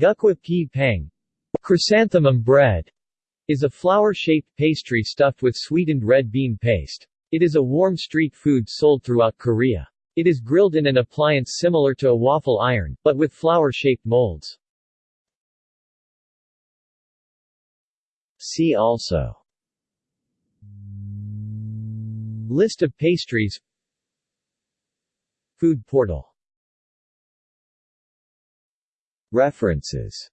Gukhwa-ppang Chrysanthemum bread is a flower-shaped pastry stuffed with sweetened red bean paste. It is a warm street food sold throughout Korea. It is grilled in an appliance similar to a waffle iron, but with flower-shaped molds. See also List of pastries Food portal References